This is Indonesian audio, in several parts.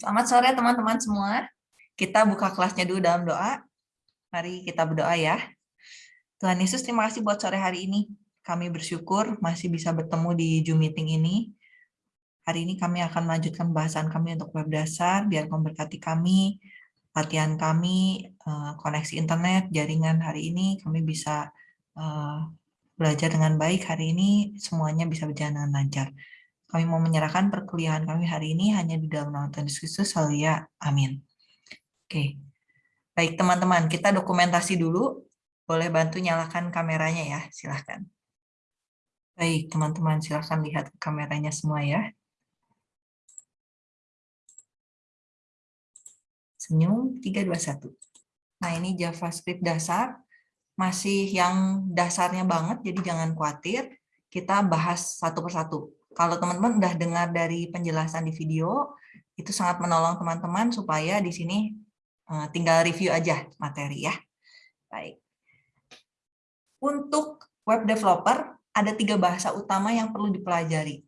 Selamat sore teman-teman semua. Kita buka kelasnya dulu dalam doa. Mari kita berdoa ya. Tuhan Yesus, terima kasih buat sore hari ini. Kami bersyukur masih bisa bertemu di Zoom meeting ini. Hari ini kami akan melanjutkan bahasan kami untuk web dasar, biar memberkati kami, latihan kami, eh, koneksi internet, jaringan hari ini, kami bisa eh, belajar dengan baik hari ini, semuanya bisa berjalan dengan lancar. Kami mau menyerahkan perkuliahan kami hari ini hanya di dalam nama Tuhan Kristus. Haleluya. Amin. Oke. Baik, teman-teman, kita dokumentasi dulu. Boleh bantu nyalakan kameranya ya, silahkan. Baik, teman-teman, silahkan lihat kameranya semua ya. Senyum 321. Nah, ini JavaScript dasar. Masih yang dasarnya banget, jadi jangan khawatir. Kita bahas satu persatu kalau teman-teman udah dengar dari penjelasan di video, itu sangat menolong teman-teman supaya di sini eh, tinggal review aja materi ya. Baik. Untuk web developer, ada tiga bahasa utama yang perlu dipelajari.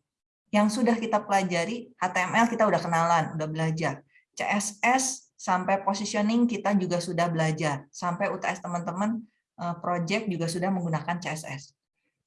Yang sudah kita pelajari, HTML kita udah kenalan, udah belajar. CSS sampai positioning kita juga sudah belajar. Sampai UTS teman-teman eh, project juga sudah menggunakan CSS.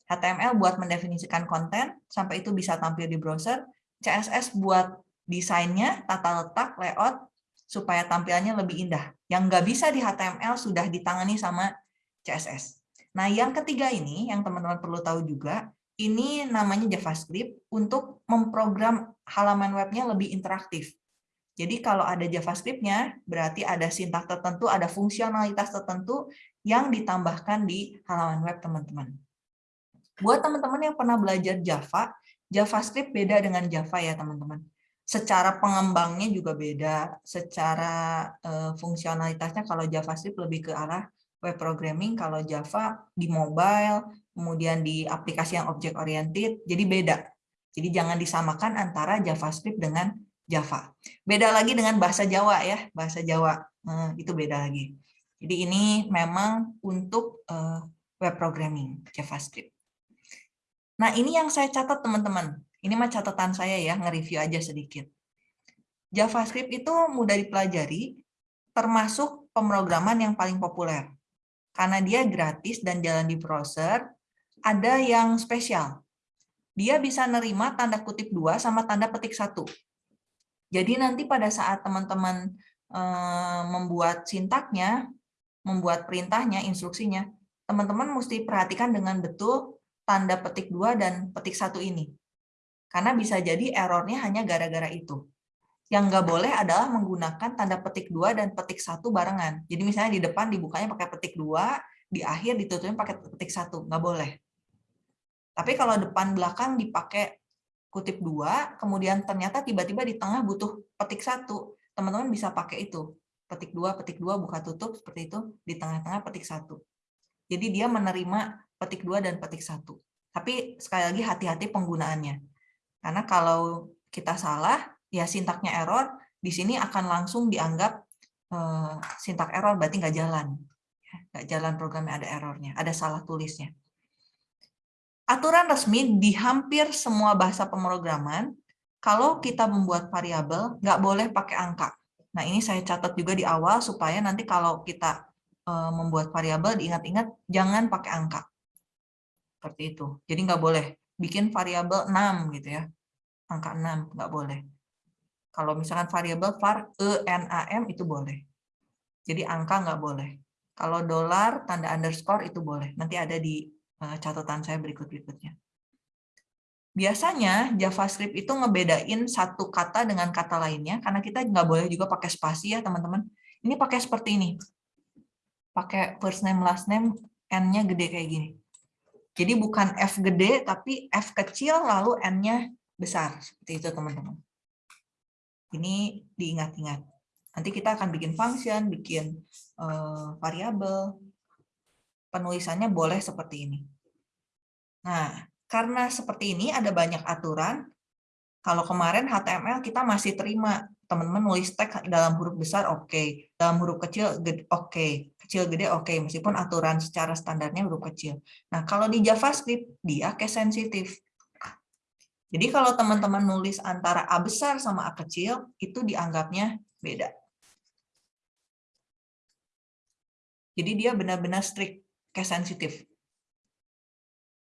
HTML buat mendefinisikan konten, sampai itu bisa tampil di browser, CSS buat desainnya, tata letak, layout, supaya tampilannya lebih indah. Yang nggak bisa di HTML sudah ditangani sama CSS. Nah, yang ketiga ini, yang teman-teman perlu tahu juga, ini namanya JavaScript untuk memprogram halaman webnya lebih interaktif. Jadi kalau ada JavaScript-nya, berarti ada sintak tertentu, ada fungsionalitas tertentu yang ditambahkan di halaman web teman-teman. Buat teman-teman yang pernah belajar Java, JavaScript beda dengan Java ya teman-teman. Secara pengembangnya juga beda, secara uh, fungsionalitasnya kalau JavaScript lebih ke arah web programming, kalau Java di mobile, kemudian di aplikasi yang object oriented, jadi beda. Jadi jangan disamakan antara JavaScript dengan Java. Beda lagi dengan bahasa Jawa ya, bahasa Jawa uh, itu beda lagi. Jadi ini memang untuk uh, web programming JavaScript. Nah, ini yang saya catat, teman-teman. Ini mah catatan saya ya, nge-review aja sedikit. JavaScript itu mudah dipelajari, termasuk pemrograman yang paling populer. Karena dia gratis dan jalan di browser, ada yang spesial. Dia bisa nerima tanda kutip dua sama tanda petik satu. Jadi nanti pada saat teman-teman eh, membuat sintaknya, membuat perintahnya, instruksinya, teman-teman mesti perhatikan dengan betul tanda petik dua dan petik satu ini. Karena bisa jadi errornya hanya gara-gara itu. Yang nggak boleh adalah menggunakan tanda petik dua dan petik satu barengan. Jadi misalnya di depan dibukanya pakai petik dua, di akhir ditutupin pakai petik satu, nggak boleh. Tapi kalau depan belakang dipakai kutip dua, kemudian ternyata tiba-tiba di tengah butuh petik satu, teman-teman bisa pakai itu. Petik dua, petik dua, buka tutup, seperti itu, di tengah-tengah petik satu. Jadi dia menerima petik dua dan petik satu. Tapi sekali lagi hati-hati penggunaannya. Karena kalau kita salah, ya sintaknya error, di sini akan langsung dianggap eh, sintak error berarti nggak jalan. Ya, nggak jalan programnya ada errornya, ada salah tulisnya. Aturan resmi di hampir semua bahasa pemrograman, kalau kita membuat variabel, nggak boleh pakai angka. Nah, ini saya catat juga di awal supaya nanti kalau kita eh, membuat variabel diingat-ingat jangan pakai angka seperti itu. Jadi nggak boleh bikin variabel 6 gitu ya. Angka 6 nggak boleh. Kalau misalkan variabel var e n a m itu boleh. Jadi angka nggak boleh. Kalau dolar tanda underscore itu boleh. Nanti ada di eh, catatan saya berikut-berikutnya. Biasanya JavaScript itu ngebedain satu kata dengan kata lainnya, karena kita nggak boleh juga pakai spasi ya teman-teman. Ini pakai seperti ini. Pakai first name, last name, N-nya gede kayak gini. Jadi bukan F gede, tapi F kecil lalu N-nya besar. Seperti itu, teman-teman. Ini diingat-ingat. Nanti kita akan bikin function, bikin uh, variabel. Penulisannya boleh seperti ini. Nah, karena seperti ini ada banyak aturan, kalau kemarin HTML kita masih terima teman-teman nulis teks dalam huruf besar oke, okay. dalam huruf kecil oke, okay. kecil gede oke, okay. meskipun aturan secara standarnya huruf kecil. Nah, kalau di JavaScript dia case sensitif. Jadi kalau teman-teman nulis antara A besar sama A kecil, itu dianggapnya beda. Jadi dia benar-benar strict, case sensitif.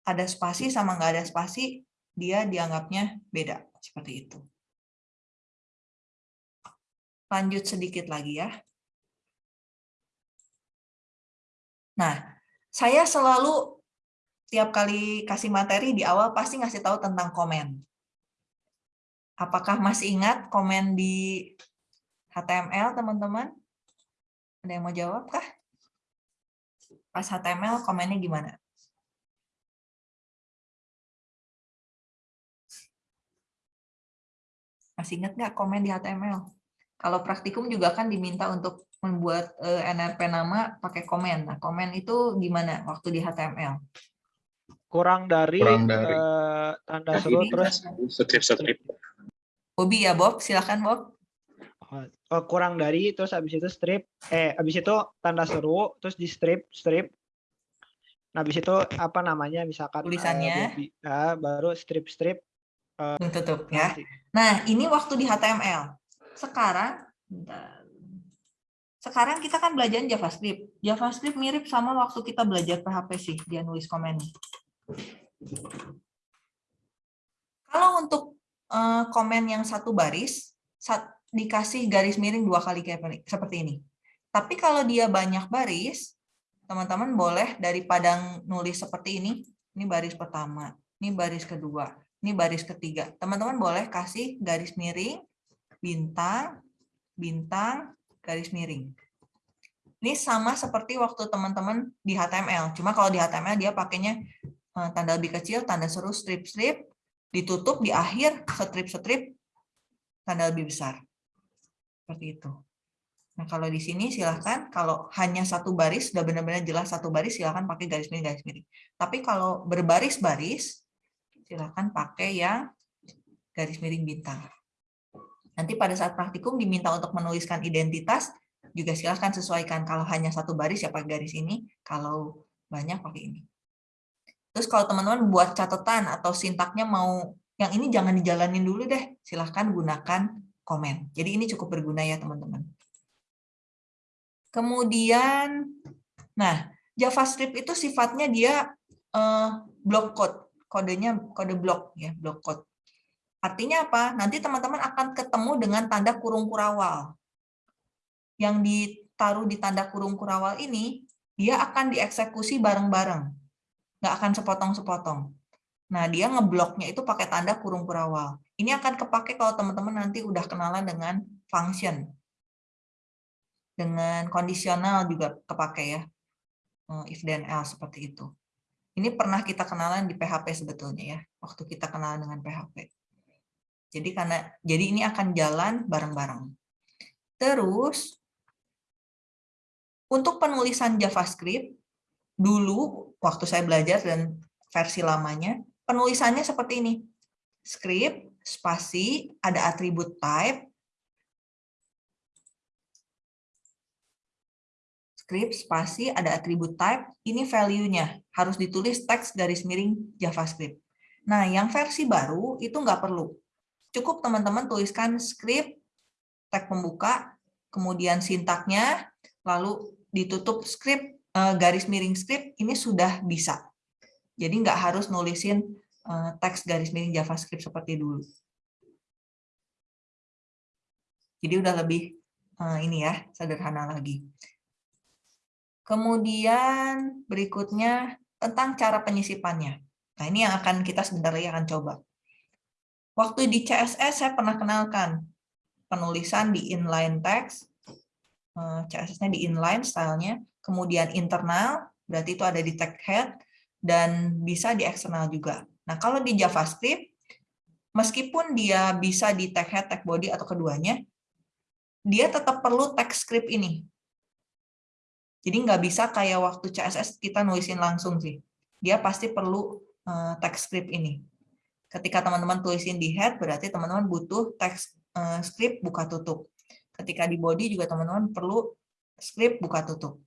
Ada spasi sama nggak ada spasi, dia dianggapnya beda. Seperti itu. Lanjut sedikit lagi ya. Nah, saya selalu tiap kali kasih materi di awal pasti ngasih tahu tentang komen. Apakah masih ingat komen di HTML, teman-teman? Ada yang mau jawab kah? Pas HTML komennya gimana? Masih ingat nggak komen di HTML? Kalau praktikum juga kan diminta untuk membuat eh, NRP nama pakai komen. Nah, komen itu gimana waktu di HTML? kurang dari, kurang dari uh, tanda seru terus strip strip. Bobby ya Bob, silakan Bob. Oh, kurang dari terus habis itu strip eh habis itu tanda seru terus di strip strip. Nah, habis itu apa namanya misalkan tulisannya uh, uh, baru strip strip uh, tutup ya. Nah, ini waktu di HTML. Sekarang sekarang kita kan belajar JavaScript. JavaScript mirip sama waktu kita belajar PHP sih, dia nulis komen. Kalau untuk uh, komen yang satu baris, dikasih garis miring dua kali kayak seperti ini. Tapi kalau dia banyak baris, teman-teman boleh daripada nulis seperti ini, ini baris pertama, ini baris kedua, ini baris ketiga. Teman-teman boleh kasih garis miring, bintang, bintang, garis miring. Ini sama seperti waktu teman-teman di HTML. Cuma kalau di HTML dia pakainya Eh, tanda lebih kecil, tanda seru, strip-strip, ditutup di akhir, strip-strip, tanda lebih besar. Seperti itu. Nah, kalau di sini silahkan, kalau hanya satu baris, sudah benar-benar jelas satu baris, silahkan pakai garis miring, garis miring. Tapi kalau berbaris-baris, silahkan pakai yang garis miring bintang. Nanti pada saat praktikum diminta untuk menuliskan identitas, juga silahkan sesuaikan. Kalau hanya satu baris, ya pakai garis ini. Kalau banyak, pakai ini. Terus kalau teman-teman buat catatan atau sintaknya mau yang ini jangan dijalanin dulu deh, silahkan gunakan komen. Jadi ini cukup berguna ya teman-teman. Kemudian, nah JavaScript itu sifatnya dia uh, block code, kodenya kode blok ya, block code. Artinya apa? Nanti teman-teman akan ketemu dengan tanda kurung kurawal. Yang ditaruh di tanda kurung kurawal ini, dia akan dieksekusi bareng-bareng nggak akan sepotong-sepotong. Nah, dia ngebloknya itu pakai tanda kurung kurawal. Ini akan kepake kalau teman-teman nanti udah kenalan dengan function. Dengan kondisional juga kepake ya. Eh, if then else seperti itu. Ini pernah kita kenalan di PHP sebetulnya ya, waktu kita kenalan dengan PHP. Jadi karena jadi ini akan jalan bareng-bareng. Terus untuk penulisan JavaScript dulu waktu saya belajar dan versi lamanya, penulisannya seperti ini. Script, spasi, ada atribut type, script, spasi, ada atribut type, ini value-nya. Harus ditulis teks garis miring JavaScript. Nah, yang versi baru itu nggak perlu. Cukup teman-teman tuliskan script, tag pembuka, kemudian sintaknya, lalu ditutup script Eh, garis miring script ini sudah bisa. Jadi nggak harus nulisin eh, teks garis miring JavaScript seperti dulu. Jadi udah lebih eh, ini ya, sederhana lagi. Kemudian berikutnya tentang cara penyisipannya. Nah ini yang akan kita sebentar lagi akan coba. Waktu di CSS saya pernah kenalkan penulisan di inline text, CSS-nya di inline stylenya, kemudian internal, berarti itu ada di tag head, dan bisa di eksternal juga. Nah, kalau di JavaScript, meskipun dia bisa di tag head, tag body, atau keduanya, dia tetap perlu tag script ini. Jadi nggak bisa kayak waktu CSS kita nulisin langsung sih. Dia pasti perlu uh, tag script ini. Ketika teman-teman tulisin di head, berarti teman-teman butuh teks uh, script buka tutup. Ketika di body juga teman-teman perlu script buka tutup.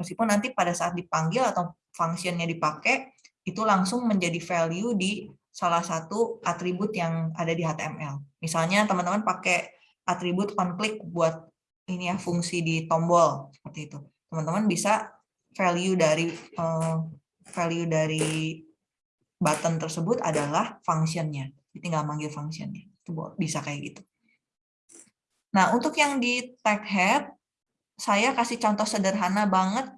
Meskipun nanti pada saat dipanggil atau fungsinya dipakai, itu langsung menjadi value di salah satu atribut yang ada di HTML. Misalnya teman-teman pakai atribut on-click buat ini ya fungsi di tombol seperti itu. Teman-teman bisa value dari eh, value dari button tersebut adalah functionnya. Tinggal manggil functionnya. Itu bisa kayak gitu. Nah, untuk yang di tag head, saya kasih contoh sederhana banget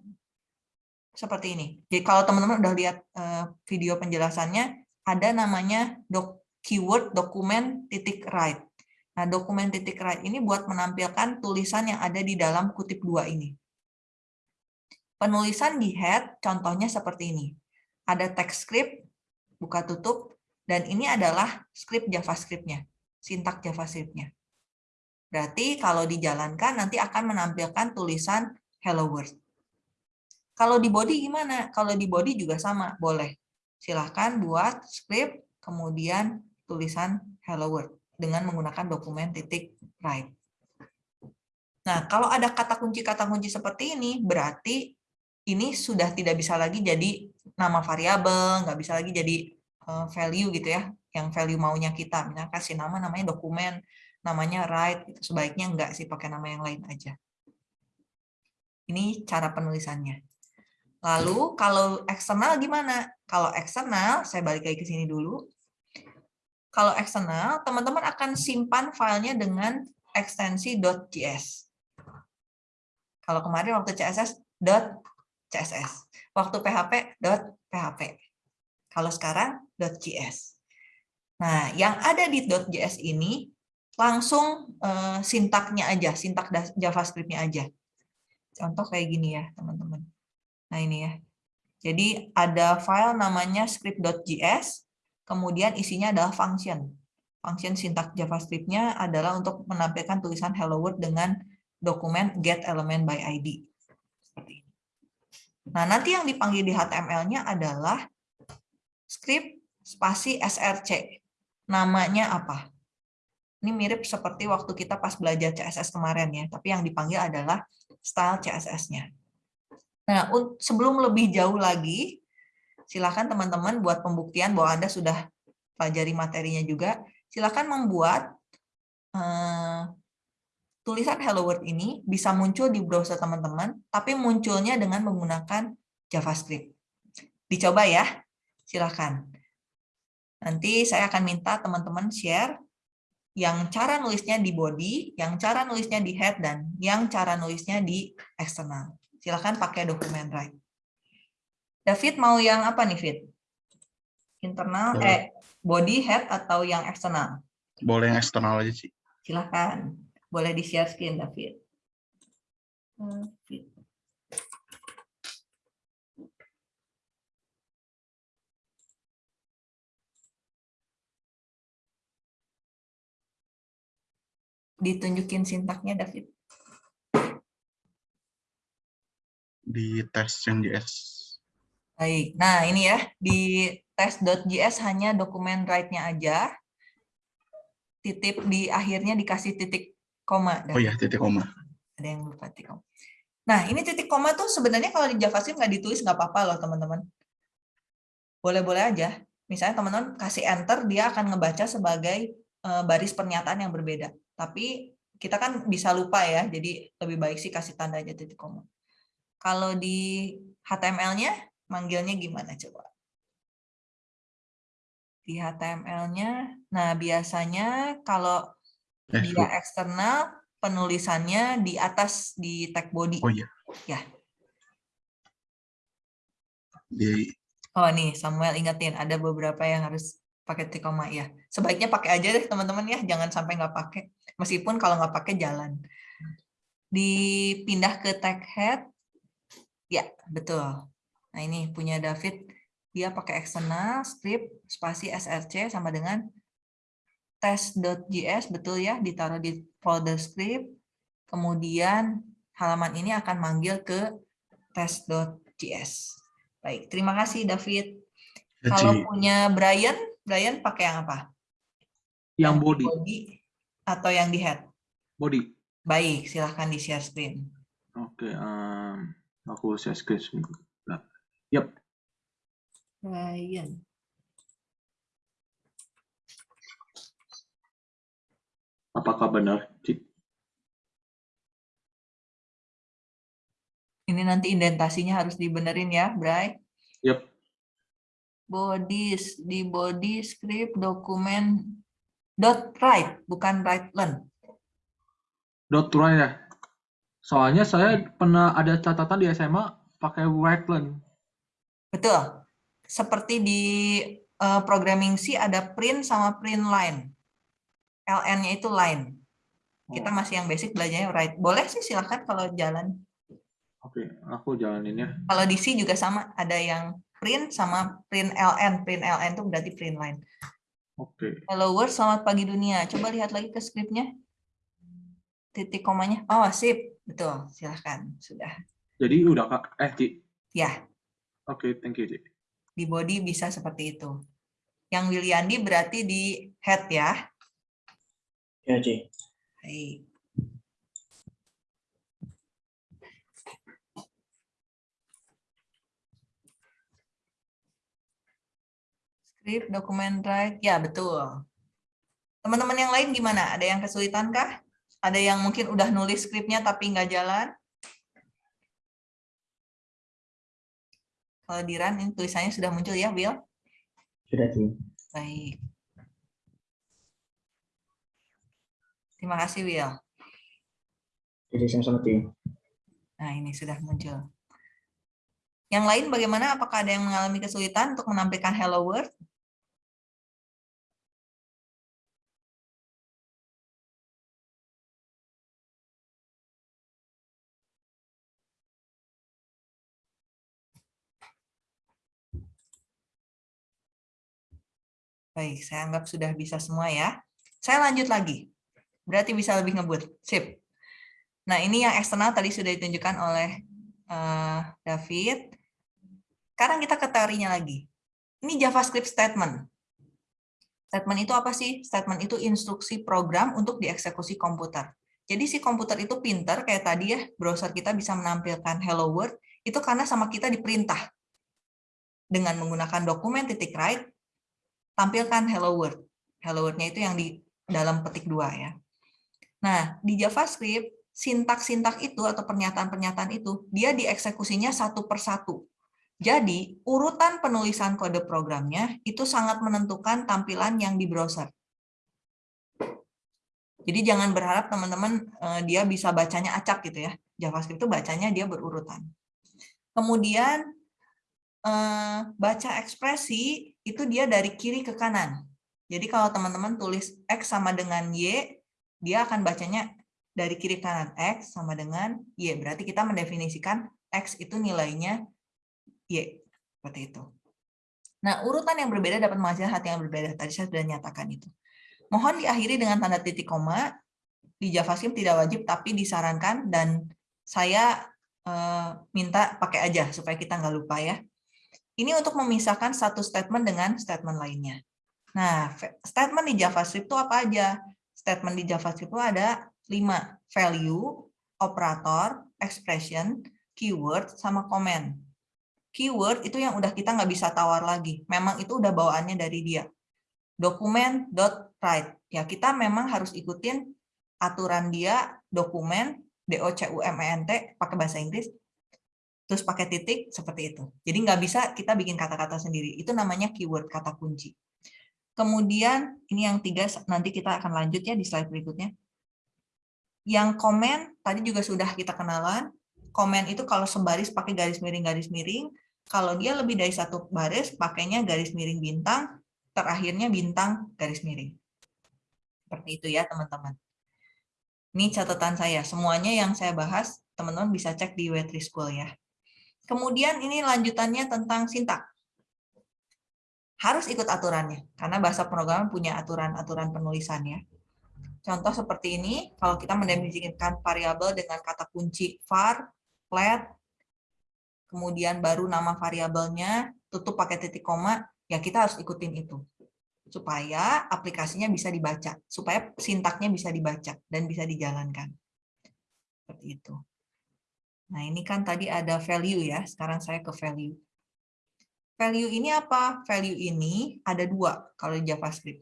seperti ini. Jadi kalau teman-teman udah lihat eh, video penjelasannya, ada namanya doc, keyword dokumen titik write. Nah, dokumen titik write ini buat menampilkan tulisan yang ada di dalam kutip dua ini. Penulisan di head contohnya seperti ini. Ada text script, buka tutup, dan ini adalah script JavaScript-nya, sintak JavaScript-nya. Berarti kalau dijalankan nanti akan menampilkan tulisan hello world. Kalau di body gimana? Kalau di body juga sama, boleh. Silahkan buat script, kemudian tulisan hello world dengan menggunakan dokumen titik write. Nah, kalau ada kata kunci-kata kunci seperti ini, berarti ini sudah tidak bisa lagi jadi nama variabel, nggak bisa lagi jadi eh, value gitu ya, yang value maunya kita. Misalnya kasih nama namanya dokumen, namanya write, itu sebaiknya enggak sih pakai nama yang lain aja. Ini cara penulisannya. Lalu kalau eksternal gimana? Kalau eksternal, saya balik lagi ke sini dulu. Kalau eksternal, teman-teman akan simpan filenya dengan ekstensi .js. Kalau kemarin waktu CSS, .css. Waktu PHP, .php. Kalau sekarang, .js. Nah, yang ada di .js ini langsung uh, sintaknya aja, sintak JavaScript-nya aja. Contoh kayak gini ya, teman-teman. Nah, ini ya. Jadi ada file namanya script.js, kemudian isinya adalah function. Function sintak JavaScript-nya adalah untuk menampilkan tulisan hello world dengan dokumen get element by ID. Nah, nanti yang dipanggil di HTML-nya adalah script spasi src. Namanya apa? Ini mirip seperti waktu kita pas belajar CSS kemarin ya, tapi yang dipanggil adalah style CSS-nya. Nah, sebelum lebih jauh lagi, silakan teman-teman buat pembuktian bahwa Anda sudah pelajari materinya juga, silakan membuat uh, tulisan Hello World ini bisa muncul di browser teman-teman, tapi munculnya dengan menggunakan JavaScript. Dicoba ya, silakan. Nanti saya akan minta teman-teman share yang cara nulisnya di body, yang cara nulisnya di head, dan yang cara nulisnya di eksternal. Silakan pakai dokumen write. David mau yang apa nih, Fit? Internal, Boleh. eh, body, head, atau yang eksternal? Boleh yang eksternal aja sih. Silakan. Boleh di-share screen, David. David. ditunjukin sintaknya, David? Di tes yang JS. Baik, nah ini ya, di tes.js hanya dokumen write-nya aja, titip di akhirnya dikasih titik koma. Oh iya, titik koma. Ada yang lupa titik koma. Nah, ini titik koma tuh sebenarnya kalau di JavaScript nggak ditulis nggak apa-apa loh, teman-teman. Boleh-boleh aja. Misalnya teman-teman kasih enter, dia akan ngebaca sebagai eh, baris pernyataan yang berbeda. Tapi kita kan bisa lupa ya, jadi lebih baik sih kasih tanda aja titik koma. Kalau di HTML-nya, manggilnya gimana coba? Di HTML-nya, nah biasanya kalau dia eksternal, penulisannya di atas di tag body. Oh iya. Ya. Di... Oh nih, Samuel ingetin, ada beberapa yang harus pakai titik koma ya. Sebaiknya pakai aja deh teman-teman ya, jangan sampai nggak pakai. Meskipun kalau nggak pakai jalan. Dipindah ke tag head, ya betul. Nah ini punya David, dia pakai eksternal script spasi src sama dengan test.js betul ya, ditaruh di folder script. Kemudian halaman ini akan manggil ke test.js. Baik, terima kasih David. Kalau punya Brian, Brian pakai yang apa? Yang body. body atau yang di head? Body. Baik, silahkan di share screen. Oke, um, aku share screen. Yep. Brian. Apakah benar, Cik? Ini nanti indentasinya harus dibenerin ya, Bray. Yep. Bodies di body script dokumen dot write bukan write learn. Dot right ya? Soalnya saya pernah ada catatan di SMA pakai right learn. Betul. Seperti di eh, programming C ada print sama print line. LN-nya itu line. Kita Oh, masih yang basic belajarnya write. Boleh sih silahkan kalau jalan. Oke, aku jalanin ya. Kalau di C juga sama, ada yang print sama print LN. Print LN itu berarti print line. Oke. Hello world, selamat pagi dunia. Coba lihat lagi ke skripnya. Titik komanya. Oh, sip. Betul, silahkan. Sudah. Jadi udah Kak. Eh, Cik. Ya, Oke, thank you, Cik. di body bisa seperti itu. Yang Wiliandi berarti di head ya. Ya, Ci. Baik. Script, dokumen write, ya betul. Teman-teman yang lain gimana? Ada yang kesulitan kah? Ada yang mungkin udah nulis skripnya tapi nggak jalan? Kalau di run, ini tulisannya sudah muncul ya, Will? Sudah, Ci. Baik. Terima kasih, Will. Jadi sama-sama. Nah, ini sudah muncul. Yang lain bagaimana? Apakah ada yang mengalami kesulitan untuk menampilkan Hello World? Baik, saya anggap sudah bisa semua ya. Saya lanjut lagi. Berarti bisa lebih ngebut. Sip. Nah, ini yang eksternal tadi sudah ditunjukkan oleh eh, David. Sekarang kita ke teorinya lagi. Ini JavaScript statement. Statement itu apa sih? Statement itu instruksi program untuk dieksekusi komputer. Jadi si komputer itu pinter, kayak tadi ya, browser kita bisa menampilkan hello world, itu karena sama kita diperintah. Dengan menggunakan dokumen titik write, tampilkan hello world. Hello world-nya itu yang di dalam petik dua ya. Nah, di JavaScript, sintak-sintak itu atau pernyataan-pernyataan itu, dia dieksekusinya satu persatu. Jadi, urutan penulisan kode programnya itu sangat menentukan tampilan yang di browser. Jadi jangan berharap teman-teman eh, dia bisa bacanya acak gitu ya. JavaScript itu bacanya dia berurutan. Kemudian eh, baca ekspresi itu dia dari kiri ke kanan. Jadi kalau teman-teman tulis X sama dengan Y, dia akan bacanya dari kiri kanan. X sama dengan Y. Berarti kita mendefinisikan X itu nilainya Y. Seperti itu. Nah, urutan yang berbeda dapat menghasilkan hati yang berbeda. Tadi saya sudah nyatakan itu. Mohon diakhiri dengan tanda titik koma. Di JavaScript tidak wajib, tapi disarankan dan saya eh, minta pakai aja supaya kita nggak lupa ya. Ini untuk memisahkan satu statement dengan statement lainnya. Nah, statement di JavaScript itu apa aja? Statement di JavaScript itu ada lima, value, operator, expression, keyword, sama comment. Keyword itu yang udah kita nggak bisa tawar lagi. Memang itu udah bawaannya dari dia. Dokumen dot write. Ya kita memang harus ikutin aturan dia dokumen D O C U M E N T pakai bahasa Inggris terus pakai titik seperti itu. Jadi nggak bisa kita bikin kata-kata sendiri. Itu namanya keyword kata kunci. Kemudian ini yang tiga nanti kita akan lanjut ya di slide berikutnya. Yang komen tadi juga sudah kita kenalan. Komen itu kalau sebaris pakai garis miring-garis miring. Kalau dia lebih dari satu baris pakainya garis miring bintang. Terakhirnya bintang garis miring. Seperti itu ya teman-teman. Ini catatan saya. Semuanya yang saya bahas teman-teman bisa cek di Wetri School ya. Kemudian ini lanjutannya tentang sintak. Harus ikut aturannya, karena bahasa pemrograman punya aturan-aturan penulisannya. Contoh seperti ini, kalau kita mendefinisikan variabel dengan kata kunci var, let, kemudian baru nama variabelnya, tutup pakai titik koma, ya kita harus ikutin itu. Supaya aplikasinya bisa dibaca, supaya sintaknya bisa dibaca dan bisa dijalankan. Seperti itu. Nah, ini kan tadi ada value ya. Sekarang saya ke value. Value ini apa? Value ini ada dua kalau di JavaScript.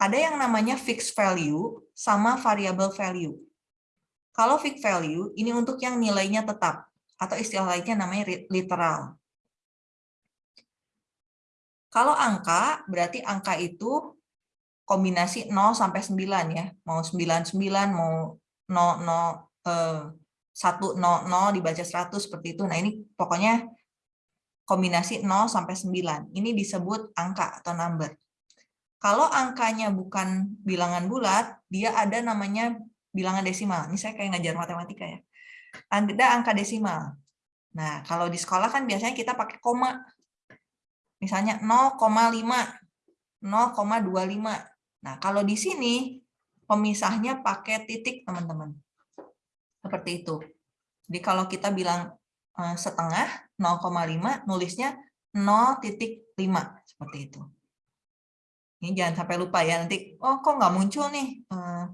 ada yang namanya fixed value sama variable value. Kalau fixed value, ini untuk yang nilainya tetap, atau istilah lainnya namanya literal. Kalau angka, berarti angka itu kombinasi 0 sampai 9 ya. Mau 99, mau 0, 0, eh, 1, 0, 0 dibaca 100 seperti itu. Nah ini pokoknya kombinasi 0 sampai 9. Ini disebut angka atau number. Kalau angkanya bukan bilangan bulat, dia ada namanya bilangan desimal. Ini saya kayak ngajar matematika ya. Ada angka desimal. Nah, kalau di sekolah kan biasanya kita pakai koma. Misalnya 0,5, 0,25. Nah, kalau di sini pemisahnya pakai titik, teman-teman. Seperti itu. Jadi kalau kita bilang eh, setengah, 0,5, nulisnya 0,5, seperti itu. Ini jangan sampai lupa ya, nanti, oh kok nggak muncul nih? Eh,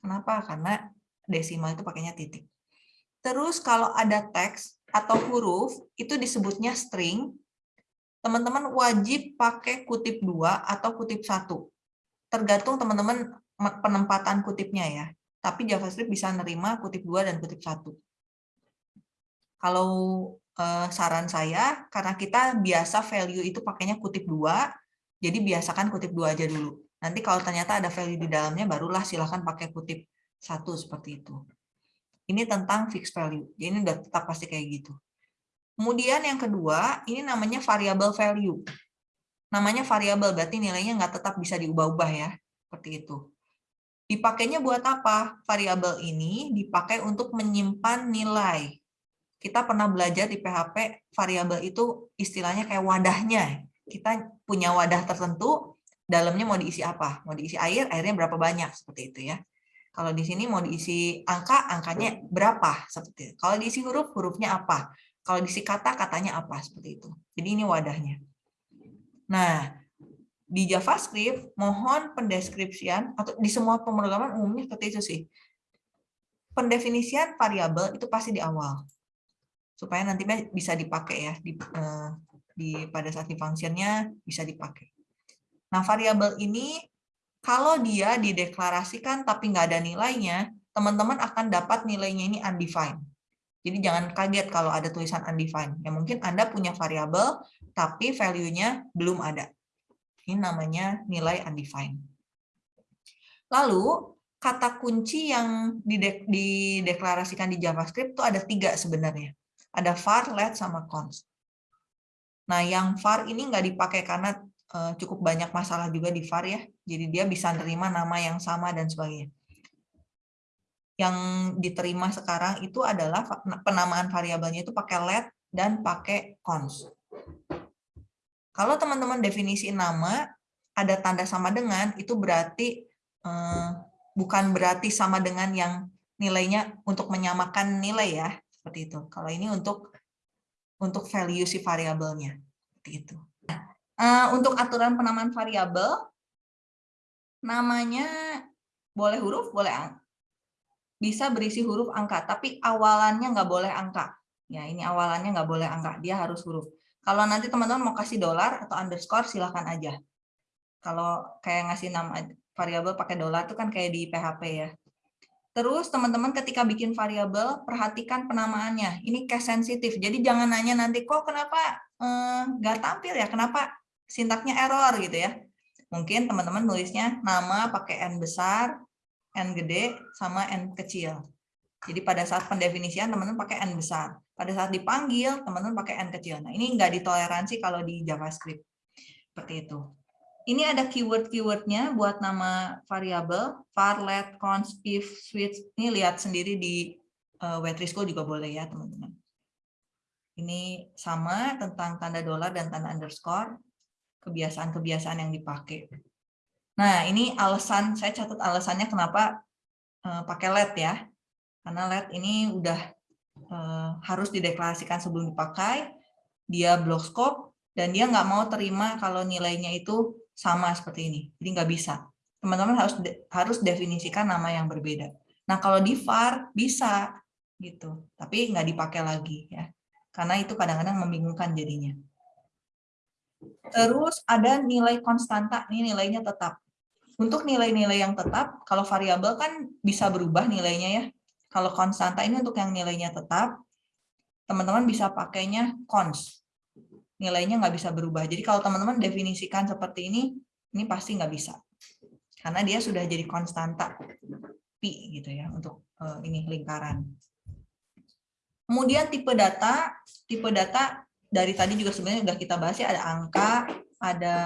kenapa? Karena desimal itu pakainya titik. Terus kalau ada teks atau huruf, itu disebutnya string, teman-teman wajib pakai kutip dua atau kutip satu. Tergantung teman-teman penempatan kutipnya ya. Tapi JavaScript bisa nerima kutip dua dan kutip satu. Kalau saran saya, karena kita biasa value itu pakainya kutip dua, jadi biasakan kutip dua aja dulu. Nanti kalau ternyata ada value di dalamnya, barulah silahkan pakai kutip satu seperti itu. Ini tentang fixed value. Jadi ini udah tetap pasti kayak gitu. Kemudian yang kedua, ini namanya variable value. Namanya variable, berarti nilainya nggak tetap bisa diubah-ubah ya. Seperti itu. Dipakainya buat apa? Variabel ini dipakai untuk menyimpan nilai. Kita pernah belajar di PHP, variabel itu istilahnya kayak wadahnya. Kita punya wadah tertentu, dalamnya mau diisi apa? Mau diisi air, airnya berapa banyak? Seperti itu ya. Kalau di sini mau diisi angka, angkanya berapa? Seperti itu. Kalau diisi huruf, hurufnya apa? Kalau diisi kata, katanya apa seperti itu. Jadi ini wadahnya. Nah, di JavaScript mohon pendeskripsian atau di semua pemrograman umumnya seperti itu sih. Pendefinisian variabel itu pasti di awal. Supaya nanti bisa dipakai ya di, eh, di pada saat di functionnya bisa dipakai. Nah, variabel ini kalau dia dideklarasikan tapi nggak ada nilainya, teman-teman akan dapat nilainya ini undefined. Jadi jangan kaget kalau ada tulisan undefined. Ya mungkin Anda punya variabel, tapi value-nya belum ada. Ini namanya nilai undefined. Lalu, kata kunci yang dideklarasikan di JavaScript itu ada tiga sebenarnya. Ada var, let, sama const. Nah, yang var ini nggak dipakai karena eh, cukup banyak masalah juga di var ya. Jadi dia bisa nerima nama yang sama dan sebagainya yang diterima sekarang itu adalah penamaan variabelnya itu pakai let dan pakai const. Kalau teman-teman definisi nama ada tanda sama dengan itu berarti eh, bukan berarti sama dengan yang nilainya untuk menyamakan nilai ya seperti itu. Kalau ini untuk untuk value si variabelnya seperti itu. Nah, untuk aturan penamaan variabel namanya boleh huruf, boleh bisa berisi huruf angka, tapi awalannya nggak boleh angka. Ya, ini awalannya nggak boleh angka, dia harus huruf. Kalau nanti teman-teman mau kasih dolar atau underscore, silahkan aja. Kalau kayak ngasih nama variabel pakai dolar itu kan kayak di PHP ya. Terus teman-teman ketika bikin variabel, perhatikan penamaannya. Ini case sensitif, jadi jangan nanya nanti, kok kenapa eh, nggak tampil ya, kenapa sintaknya error gitu ya. Mungkin teman-teman nulisnya nama pakai N besar, N gede sama N kecil. Jadi pada saat pendefinisian teman-teman pakai N besar. Pada saat dipanggil teman-teman pakai N kecil. Nah ini nggak ditoleransi kalau di JavaScript. Seperti itu. Ini ada keyword-keywordnya buat nama variabel, var, let, const, if, switch. Ini lihat sendiri di uh, Wetrisco juga boleh ya teman-teman. Ini sama tentang tanda dolar dan tanda underscore, kebiasaan-kebiasaan yang dipakai. Nah, ini alasan, saya catat alasannya kenapa uh, pakai LED ya. Karena LED ini udah uh, harus dideklarasikan sebelum dipakai, dia block scope, dan dia nggak mau terima kalau nilainya itu sama seperti ini. Jadi nggak bisa. Teman-teman harus de harus definisikan nama yang berbeda. Nah, kalau di var bisa gitu, tapi nggak dipakai lagi ya. Karena itu kadang-kadang membingungkan jadinya. Terus ada nilai konstanta, ini nilainya tetap. Untuk nilai-nilai yang tetap, kalau variabel kan bisa berubah nilainya ya. Kalau konstanta ini untuk yang nilainya tetap, teman-teman bisa pakainya cons. Nilainya nggak bisa berubah. Jadi kalau teman-teman definisikan seperti ini, ini pasti nggak bisa. Karena dia sudah jadi konstanta pi gitu ya untuk eh, ini lingkaran. Kemudian tipe data, tipe data dari tadi juga sebenarnya sudah kita bahas ya ada angka, ada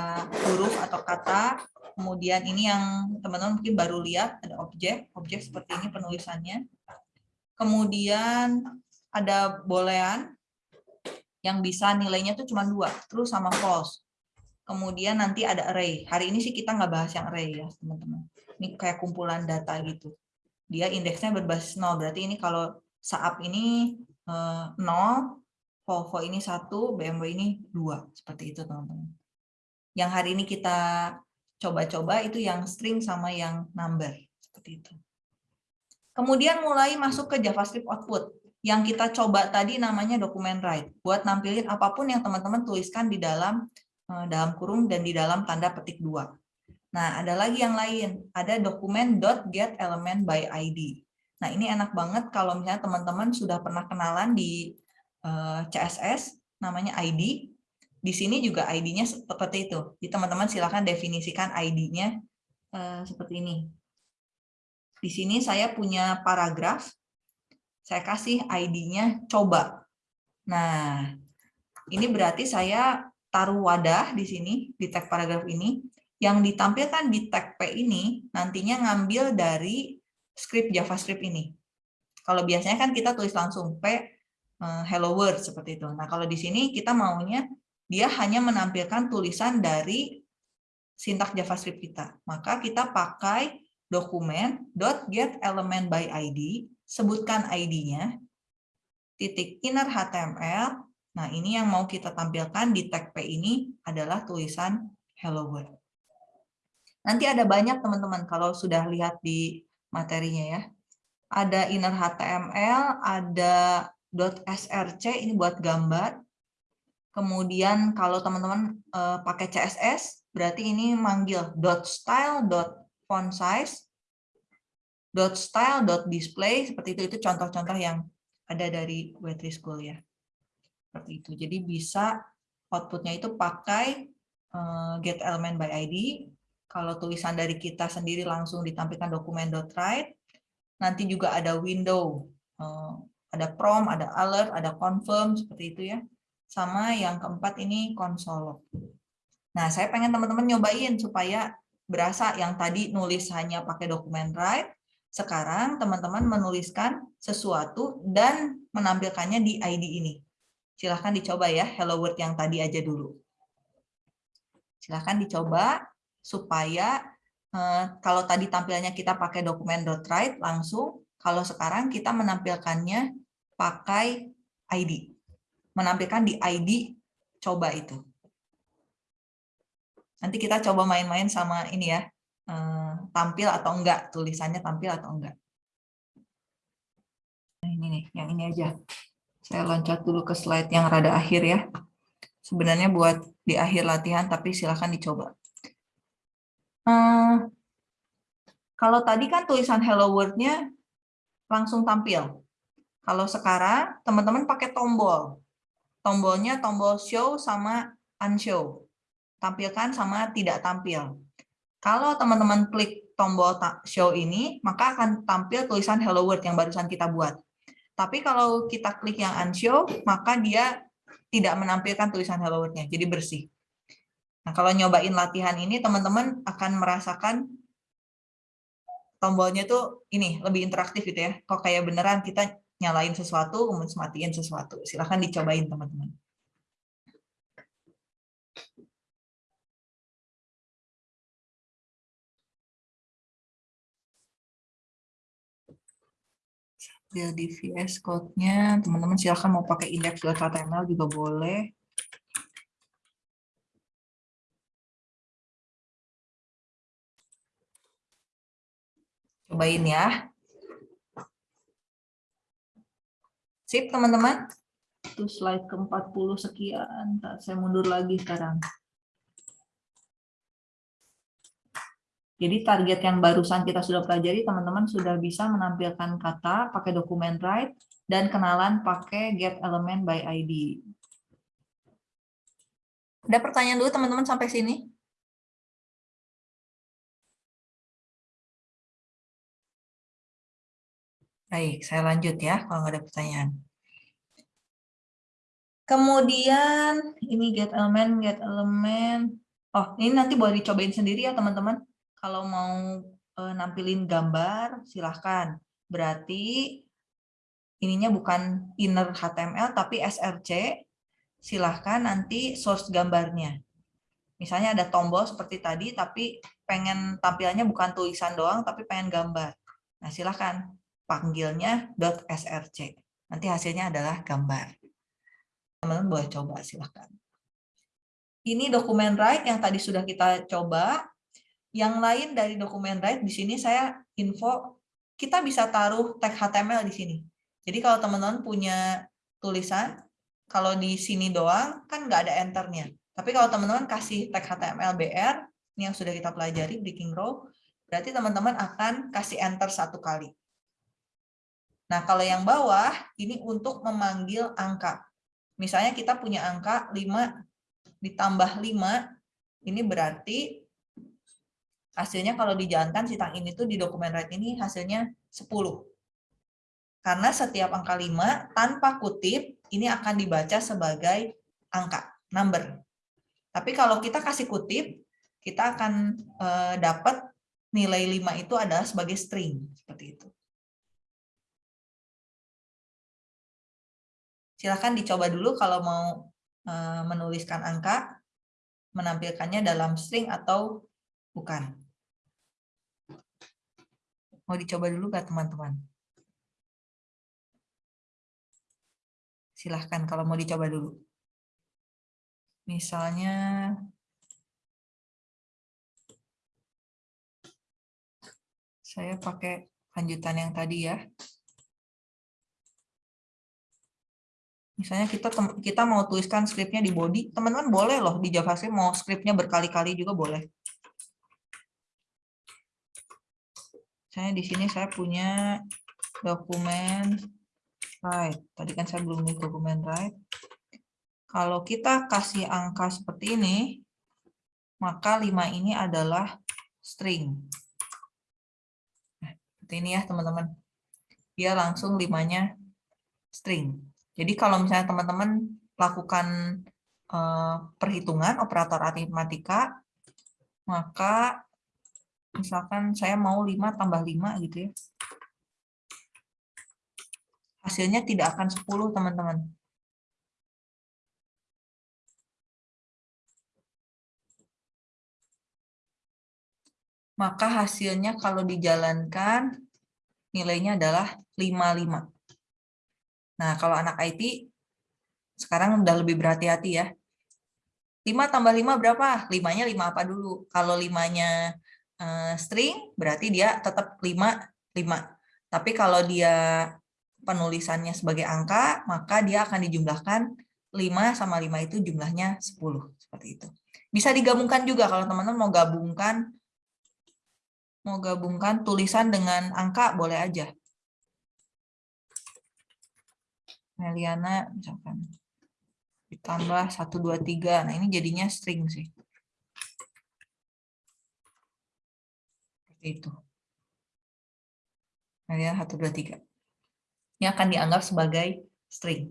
huruf atau kata, kemudian ini yang teman-teman mungkin baru lihat ada objek, objek seperti ini penulisannya. Kemudian ada boolean yang bisa nilainya tuh cuma dua, terus sama false. Kemudian nanti ada array. Hari ini sih kita nggak bahas yang array ya teman-teman. Ini kayak kumpulan data gitu. Dia indeksnya berbasis nol. Berarti ini kalau saat ini eh, nol, Volvo ini satu, BMW ini dua. Seperti itu teman-teman. Yang hari ini kita coba-coba itu yang string sama yang number. Seperti itu. Kemudian mulai masuk ke JavaScript output. Yang kita coba tadi namanya dokumen write. Buat nampilin apa pun yang teman-teman tuliskan di dalam eh, dalam kurung dan di dalam tanda petik dua. Nah, ada lagi yang lain. Ada dokumen .get element by ID. Nah, ini enak banget kalau misalnya teman-teman sudah pernah kenalan di eh, CSS, namanya ID. Di sini juga ID-nya seperti itu. Jadi teman-teman silakan definisikan ID-nya eh, seperti ini. Di sini saya punya paragraf, saya kasih ID-nya coba. Nah, ini berarti saya taruh wadah di sini, di tag paragraf ini, yang ditampilkan di tag P ini nantinya ngambil dari script JavaScript ini. Kalau biasanya kan kita tulis langsung P eh, hello world seperti itu. Nah, kalau di sini kita maunya dia hanya menampilkan tulisan dari sintak JavaScript kita. Maka kita pakai dokumen .get element by ID, sebutkan ID-nya, titik inner HTML. Nah, ini yang mau kita tampilkan di tag P ini adalah tulisan hello world. Nanti ada banyak teman-teman kalau sudah lihat di materinya ya. Ada inner HTML, ada .src ini buat gambar, Kemudian kalau teman-teman uh, pakai CSS, berarti ini manggil .style, .font size, .style, .display, seperti itu. Itu contoh-contoh yang ada dari Wetry School ya. Seperti itu. Jadi bisa outputnya itu pakai uh, get element by ID. Kalau tulisan dari kita sendiri langsung ditampilkan dokumen .write. Nanti juga ada window, uh, ada prompt, ada alert, ada confirm, seperti itu ya sama yang keempat ini konsolog. Nah, saya pengen teman-teman nyobain supaya berasa yang tadi nulis hanya pakai dokumen write, sekarang teman-teman menuliskan sesuatu dan menampilkannya di ID ini. Silahkan dicoba ya, hello world yang tadi aja dulu. Silahkan dicoba supaya eh, kalau tadi tampilnya kita pakai dokumen .write langsung, kalau sekarang kita menampilkannya pakai ID menampilkan di ID coba itu. Nanti kita coba main-main sama ini ya, eh, tampil atau enggak, tulisannya tampil atau enggak. Nah, ini nih, yang ini aja. Saya loncat dulu ke slide yang rada akhir ya. Sebenarnya buat di akhir latihan, tapi silahkan dicoba. Eh, kalau tadi kan tulisan hello world-nya langsung tampil. Kalau sekarang teman-teman pakai tombol tombolnya tombol show sama unshow. Tampilkan sama tidak tampil. Kalau teman-teman klik tombol show ini, maka akan tampil tulisan hello world yang barusan kita buat. Tapi kalau kita klik yang unshow, maka dia tidak menampilkan tulisan hello world-nya, jadi bersih. Nah, kalau nyobain latihan ini, teman-teman akan merasakan tombolnya tuh ini lebih interaktif gitu ya. Kok kayak beneran kita nyalain sesuatu, kemudian matiin sesuatu. Silahkan dicobain teman-teman. Sambil di VS Code-nya, teman-teman silahkan mau pakai index.html juga boleh. Cobain ya. Sip, teman-teman. Itu slide ke-40 sekian. Saya mundur lagi sekarang. Jadi target yang barusan kita sudah pelajari, teman-teman sudah bisa menampilkan kata pakai dokumen write dan kenalan pakai get element by ID. Ada pertanyaan dulu teman-teman sampai sini? Baik, saya lanjut ya kalau nggak ada pertanyaan. Kemudian ini get element, get element. Oh, ini nanti boleh dicobain sendiri ya teman-teman. Kalau mau eh, nampilin gambar, silahkan. Berarti ininya bukan inner HTML tapi src. Silahkan nanti source gambarnya. Misalnya ada tombol seperti tadi, tapi pengen tampilannya bukan tulisan doang, tapi pengen gambar. Nah, silahkan panggilnya .src. Nanti hasilnya adalah gambar. Teman-teman boleh coba, silahkan. Ini dokumen write yang tadi sudah kita coba. Yang lain dari dokumen write, di sini saya info, kita bisa taruh tag HTML di sini. Jadi kalau teman-teman punya tulisan, kalau di sini doang, kan nggak ada enternya. Tapi kalau teman-teman kasih tag HTML BR, ini yang sudah kita pelajari, breaking row, berarti teman-teman akan kasih enter satu kali. Nah, kalau yang bawah, ini untuk memanggil angka. Misalnya kita punya angka 5 ditambah 5, ini berarti hasilnya kalau dijalankan si tang ini tuh di dokumen write ini hasilnya 10. Karena setiap angka 5 tanpa kutip, ini akan dibaca sebagai angka, number. Tapi kalau kita kasih kutip, kita akan eh, dapat nilai 5 itu adalah sebagai string. Seperti itu. Silahkan dicoba dulu kalau mau eh, menuliskan angka, menampilkannya dalam string atau bukan. Mau dicoba dulu nggak teman-teman? Silahkan kalau mau dicoba dulu. Misalnya, saya pakai lanjutan yang tadi ya. Misalnya kita kita mau tuliskan scriptnya di body, teman-teman boleh loh di JavaScript mau scriptnya berkali-kali juga boleh. Saya di sini saya punya dokumen right. Tadi kan saya belum nulis dokumen right. Kalau kita kasih angka seperti ini, maka 5 ini adalah string. Nah, seperti ini ya teman-teman. Dia langsung 5-nya string. Jadi kalau misalnya teman-teman lakukan uh, perhitungan operator aritmatika, maka misalkan saya mau 5 tambah 5 gitu ya. Hasilnya tidak akan 10 teman-teman. Maka hasilnya kalau dijalankan nilainya adalah 55. Nah, kalau anak IT sekarang udah lebih berhati-hati ya. 5 tambah 5 berapa? 5-nya 5 apa dulu? Kalau 5-nya uh, string, berarti dia tetap 5, 5. Tapi kalau dia penulisannya sebagai angka, maka dia akan dijumlahkan 5 sama 5 itu jumlahnya 10. Seperti itu. Bisa digabungkan juga kalau teman-teman mau gabungkan mau gabungkan tulisan dengan angka, boleh aja. Meliana misalkan ditambah 1, 2, 3. Nah ini jadinya string sih. Seperti itu. Meliana 1, 2, 3. Ini akan dianggap sebagai string.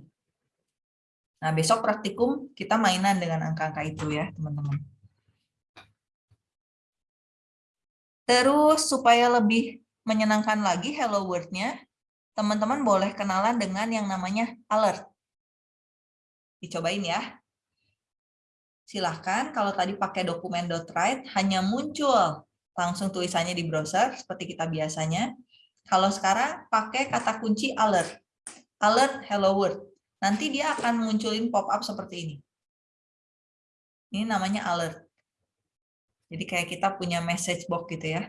Nah besok praktikum kita mainan dengan angka-angka itu ya teman-teman. Terus supaya lebih menyenangkan lagi hello world-nya, teman-teman boleh kenalan dengan yang namanya alert. Dicobain ya. Silahkan kalau tadi pakai dokumen .write hanya muncul langsung tulisannya di browser seperti kita biasanya. Kalau sekarang pakai kata kunci alert. Alert hello world. Nanti dia akan munculin pop-up seperti ini. Ini namanya alert. Jadi kayak kita punya message box gitu ya.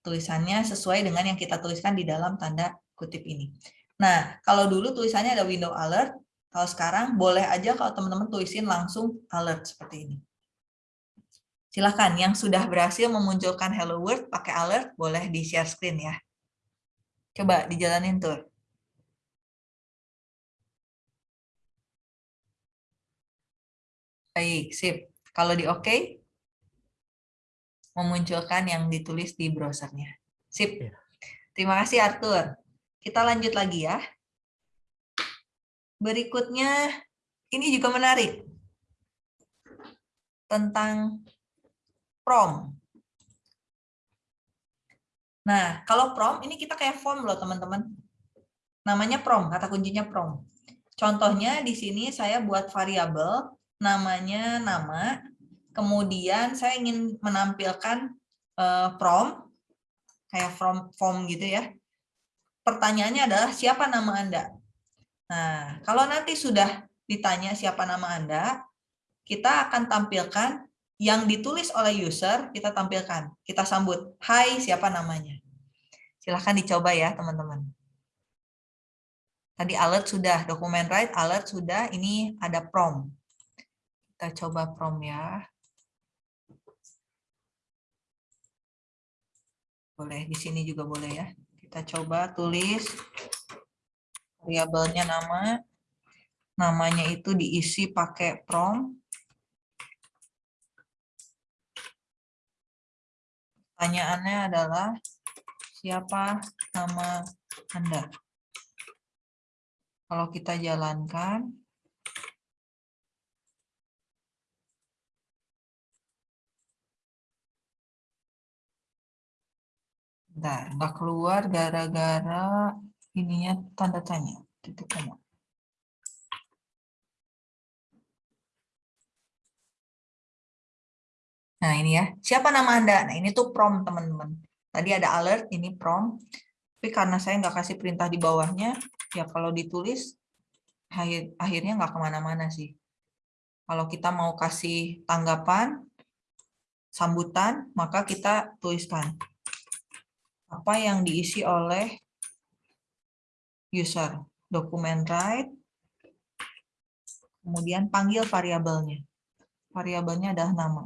Tulisannya sesuai dengan yang kita tuliskan di dalam tanda kutip ini. Nah, kalau dulu tulisannya ada window alert, kalau sekarang boleh aja kalau teman-teman tulisin langsung alert seperti ini. Silakan yang sudah berhasil memunculkan Hello World pakai alert boleh di share screen ya. Coba dijalanin tuh. Baik, sip. Kalau di oke, memunculkan yang ditulis di browsernya. Sip. Iya. Terima kasih Arthur. Kita lanjut lagi ya. Berikutnya, ini juga menarik. Tentang prom. Nah, kalau prom, ini kita kayak form loh teman-teman. Namanya prom, kata kuncinya prom. Contohnya di sini saya buat variabel, namanya nama, kemudian saya ingin menampilkan eh, prom, kayak from form gitu ya. Pertanyaannya adalah siapa nama Anda? Nah, kalau nanti sudah ditanya siapa nama Anda, kita akan tampilkan yang ditulis oleh user, kita tampilkan. Kita sambut, hai siapa namanya? Silahkan dicoba ya teman-teman. Tadi alert sudah, dokumen write alert sudah, ini ada prom. Kita coba prom ya. Boleh, di sini juga boleh ya. Kita coba tulis variabelnya nama. Namanya itu diisi pakai prom. Pertanyaannya adalah siapa nama Anda? Kalau kita jalankan, Bentar, nggak keluar gara-gara ininya tanda tanya. Titik koma. Nah ini ya, siapa nama Anda? Nah ini tuh prom teman-teman. Tadi ada alert, ini prom. Tapi karena saya nggak kasih perintah di bawahnya, ya kalau ditulis, akhir, akhirnya nggak ke mana-mana sih. Kalau kita mau kasih tanggapan, sambutan, maka kita tuliskan apa yang diisi oleh user. Dokumen write, kemudian panggil variabelnya. Variabelnya adalah nama.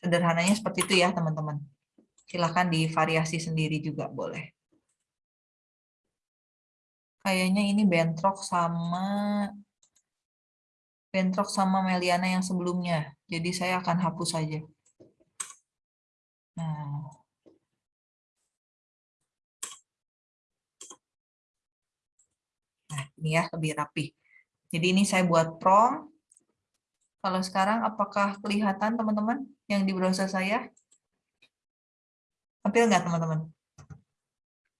Sederhananya seperti itu ya teman-teman. Silahkan divariasi sendiri juga boleh. Kayaknya ini bentrok sama bentrok sama Meliana yang sebelumnya. Jadi saya akan hapus saja. Nah. Nah, ini ya lebih rapi. Jadi ini saya buat prom. Kalau sekarang apakah kelihatan teman-teman yang di browser saya? Tampil nggak teman-teman?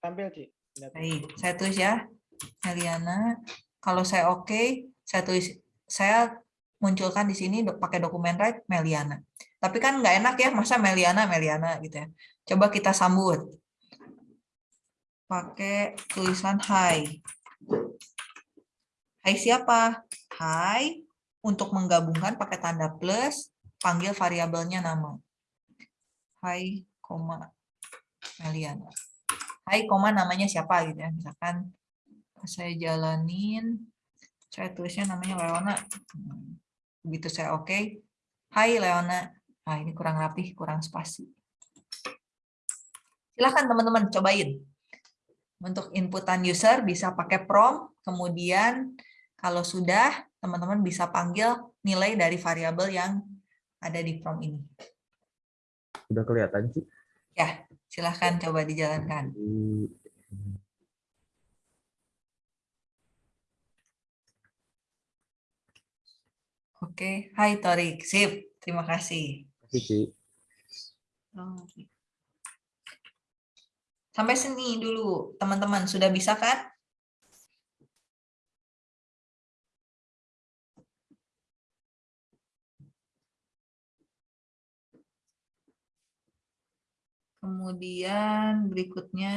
Tampil, Ci. Lihat. Baik, saya tulis ya, Meliana. Kalau saya oke, saya tulis, saya munculkan di sini do- pakai dokumen write Meliana. Tapi kan nggak enak ya, masa Meliana, Meliana gitu ya. Coba kita sambut. Pakai tulisan hai. Hai siapa? Hai. Untuk menggabungkan pakai tanda plus, panggil variabelnya nama. Hai, koma, Meliana. Hai, koma namanya siapa gitu ya. Misalkan saya jalanin, saya tulisnya namanya Leona. Hmm, Begitu saya oke. Hai Leona. Nah, ini kurang rapih, kurang spasi. Silahkan teman-teman cobain. Untuk inputan user bisa pakai prom, kemudian kalau sudah, teman-teman bisa panggil nilai dari variabel yang ada di prom ini. Udah kelihatan sih. Ya, silahkan coba dijalankan. Di- Oke, hai Torik, sip, terima kasih. Sampai sini dulu, teman-teman. Sudah bisa kan? Kemudian berikutnya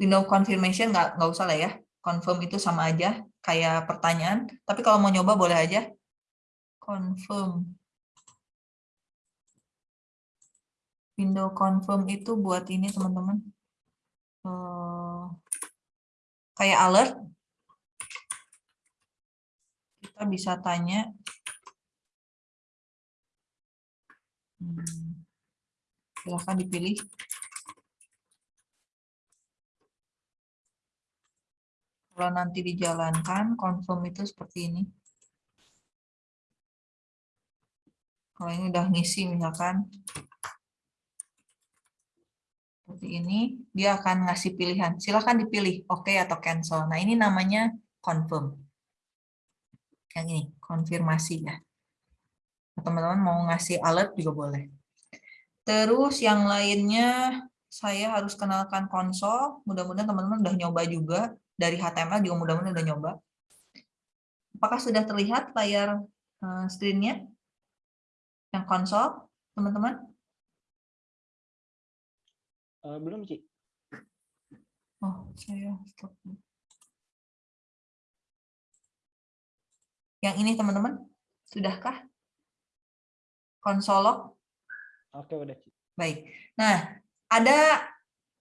window confirmation nggak nggak usah lah ya. Confirm itu sama aja kayak pertanyaan. Tapi kalau mau nyoba boleh aja. Confirm. Window confirm itu buat ini teman-teman. Eh, kayak alert. Kita bisa tanya Hmm. Silahkan dipilih. Kalau nanti dijalankan, confirm itu seperti ini. Kalau ini udah ngisi misalkan seperti ini, dia akan ngasih pilihan. Silahkan dipilih oke atau cancel. Nah ini namanya confirm. Yang ini, konfirmasi ya. Teman-teman mau ngasih alert juga boleh. Terus yang lainnya, saya harus kenalkan konsol. Mudah-mudahan teman-teman udah nyoba juga. Dari HTML juga mudah-mudahan udah nyoba. Apakah sudah terlihat layar uh, screen-nya? Yang konsol, teman-teman? Eh, belum, Ci. Oh, saya stop. Yang ini, teman-teman, sudahkah? Konsolog? Oke, udah. Baik. Nah, ada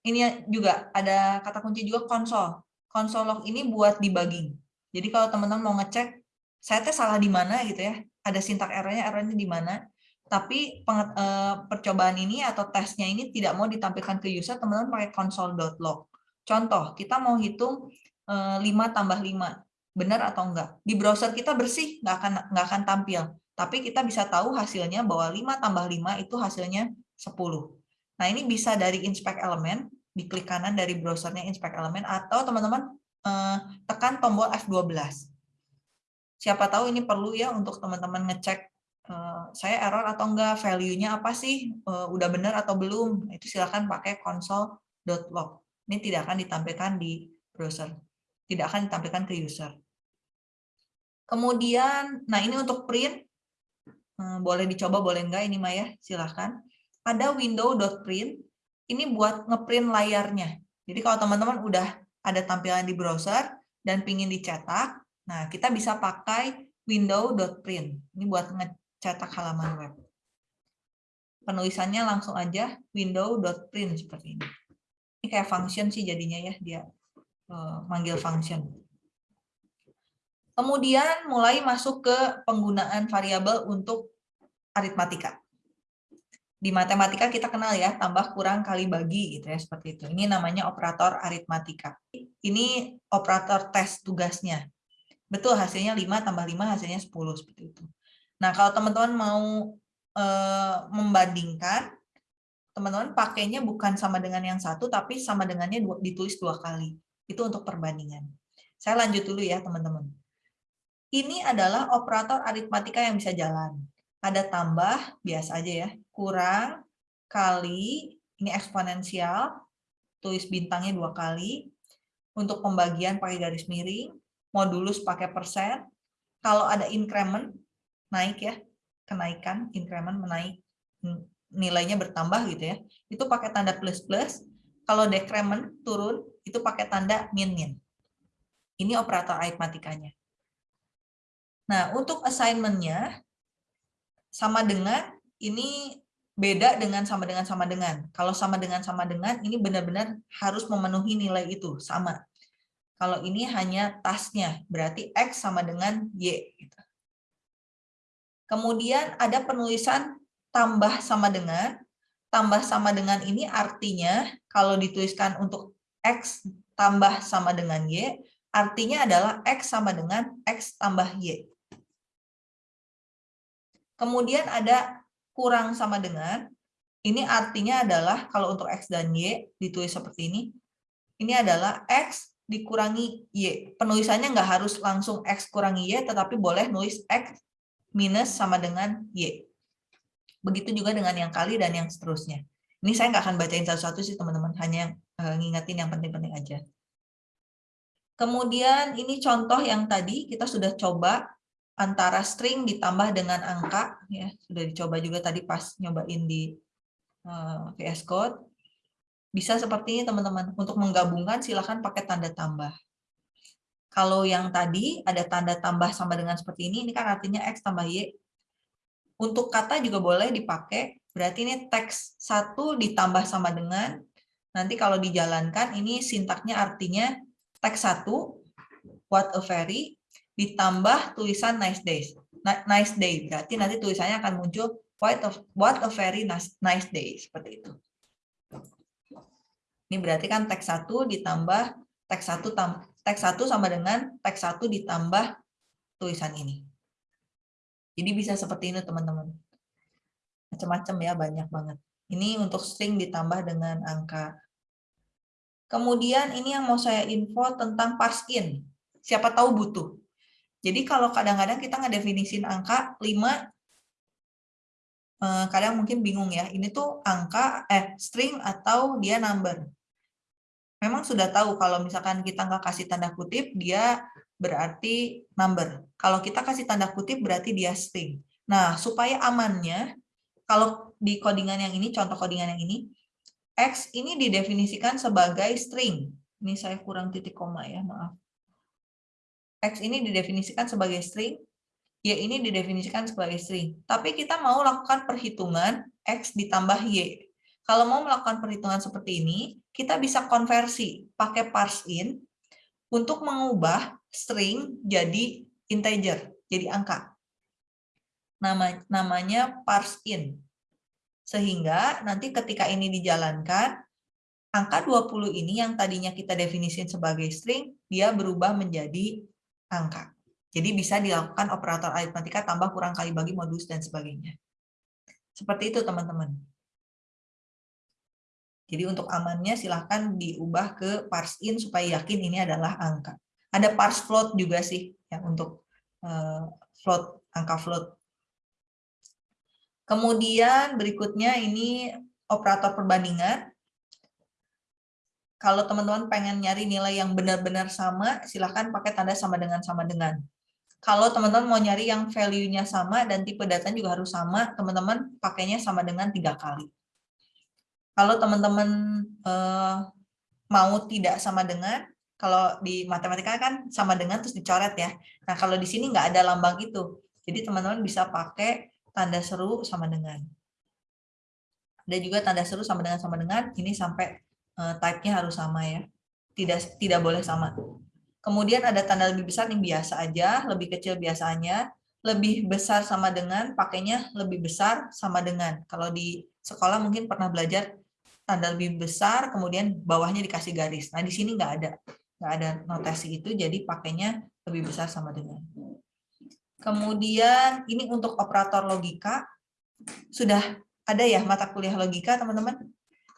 ini juga, ada kata kunci juga konsol. Konsolog ini buat debugging. Jadi kalau teman-teman mau ngecek, saya tes salah di mana gitu ya, ada sintak errornya, errornya di mana, tapi eh, percobaan ini atau tesnya ini tidak mau ditampilkan ke user, teman-teman pakai console.log. Contoh, kita mau hitung eh, 5 tambah 5, benar atau enggak. Di browser kita bersih, nggak akan, nggak akan tampil. Tapi kita bisa tahu hasilnya bahwa 5 tambah 5 itu hasilnya 10. Nah ini bisa dari inspect element, diklik kanan dari browsernya inspect element, atau teman-teman eh, tekan tombol F12. Siapa tahu ini perlu ya untuk teman-teman ngecek eh, saya error atau enggak, value-nya apa sih, eh, udah benar atau belum. Itu silakan pakai console.log. Ini tidak akan ditampilkan di browser, tidak akan ditampilkan ke user. Kemudian, nah ini untuk print, eh, boleh dicoba, boleh enggak ini Maya, silahkan. Ada window.print, ini buat ngeprint layarnya. Jadi kalau teman-teman udah ada tampilan di browser dan pingin dicetak, nah kita bisa pakai window.print. Ini buat ngecetak halaman web. Penulisannya langsung aja window.print seperti ini. Ini kayak function sih jadinya ya, dia uh, manggil function. Kemudian mulai masuk ke penggunaan variabel untuk aritmatika. Di matematika kita kenal ya, tambah kurang kali bagi gitu ya, seperti itu. Ini namanya operator aritmatika. Ini operator tes tugasnya. Betul, hasilnya 5 tambah 5 hasilnya 10 seperti itu. Nah, kalau teman-teman mau e, membandingkan, teman-teman pakainya bukan sama dengan yang satu, tapi sama dengannya ditulis dua kali. Itu untuk perbandingan. Saya lanjut dulu ya, teman-teman. Ini adalah operator aritmatika yang bisa jalan. Ada tambah, biasa aja ya, kurang, kali, ini eksponensial, tulis bintangnya dua kali. Untuk pembagian pakai garis miring, modulus pakai persen. Kalau ada increment, naik ya, kenaikan, increment menaik, nilainya bertambah gitu ya, itu pakai tanda plus-plus. Kalau decrement, turun, itu pakai tanda min-min. Ini operator aritmatikanya. Nah, untuk assignment-nya sama dengan ini beda dengan sama dengan sama dengan. Kalau sama dengan sama dengan ini benar-benar harus memenuhi nilai itu sama. Kalau ini hanya tasnya, berarti X sama dengan Y. Gitu. Kemudian ada penulisan tambah sama dengan. Tambah sama dengan ini artinya kalau dituliskan untuk X tambah sama dengan Y, artinya adalah X sama dengan X tambah Y. Kemudian ada kurang sama dengan, ini artinya adalah kalau untuk X dan Y ditulis seperti ini, ini adalah X dikurangi Y. Penulisannya nggak harus langsung X kurangi Y, tetapi boleh nulis X minus sama dengan Y. Begitu juga dengan yang kali dan yang seterusnya. Ini saya nggak akan bacain satu-satu sih teman-teman, hanya uh, ngingetin yang penting-penting aja. Kemudian ini contoh yang tadi kita sudah coba antara string ditambah dengan angka ya sudah dicoba juga tadi pas nyobain di eh, VS Code. Bisa seperti ini teman-teman. Untuk menggabungkan silahkan pakai tanda tambah. Kalau yang tadi ada tanda tambah sama dengan seperti ini ini kan artinya x tambah y. Untuk kata juga boleh dipakai berarti ini teks satu ditambah sama dengan nanti kalau dijalankan ini sintaknya artinya teks satu what a very ditambah tulisan nice days. Nice day, berarti nanti tulisannya akan muncul what a, what a very nice, nice day seperti itu. Ini berarti kan teks 1 ditambah teks 1 tam, teks 1 sama dengan teks 1 ditambah tulisan ini. Jadi bisa seperti ini teman-teman. Macam-macam ya, banyak banget. Ini untuk string ditambah dengan angka. Kemudian ini yang mau saya info tentang parse. Siapa tahu butuh. Jadi kalau kadang-kadang kita ngedefinisin angka 5 eh, kadang mungkin bingung ya. Ini tuh angka eh string atau dia number. Memang sudah tahu kalau misalkan kita nggak kasih tanda kutip dia berarti number. Kalau kita kasih tanda kutip berarti dia string. Nah, supaya amannya kalau di codingan yang ini, contoh codingan yang ini, X ini didefinisikan sebagai string. Ini saya kurang titik koma ya, maaf. X ini didefinisikan sebagai string, Y ini didefinisikan sebagai string. Tapi kita mau lakukan perhitungan X ditambah Y. Kalau mau melakukan perhitungan seperti ini, kita bisa konversi pakai parse in untuk mengubah string jadi integer, jadi angka. Nama, namanya parse in. Sehingga nanti ketika ini dijalankan, angka 20 ini yang tadinya kita definisikan sebagai string, dia berubah menjadi angka. Jadi bisa dilakukan operator aritmatika tambah kurang kali bagi modus dan sebagainya. Seperti itu teman-teman. Jadi untuk amannya silahkan diubah ke parse in supaya yakin ini adalah angka. Ada parse float juga sih yang untuk uh, float angka float. Kemudian berikutnya ini operator perbandingan. Kalau teman-teman pengen nyari nilai yang benar-benar sama, silahkan pakai tanda sama dengan sama dengan. Kalau teman-teman mau nyari yang value-nya sama dan tipe data juga harus sama, teman-teman pakainya sama dengan tiga kali. Kalau teman-teman eh, mau tidak sama dengan, kalau di matematika kan sama dengan terus dicoret ya. Nah kalau di sini nggak ada lambang itu. Jadi teman-teman bisa pakai tanda seru sama dengan. Ada juga tanda seru sama dengan sama dengan, ini sampai eh, type-nya harus sama ya. Tidak tidak boleh sama. Kemudian ada tanda lebih besar yang biasa aja, lebih kecil biasanya, lebih besar sama dengan, pakainya lebih besar sama dengan. Kalau di sekolah mungkin pernah belajar tanda lebih besar, kemudian bawahnya dikasih garis. Nah, di sini nggak ada, nggak ada notasi itu, jadi pakainya lebih besar sama dengan. Kemudian ini untuk operator logika, sudah ada ya mata kuliah logika, teman-teman.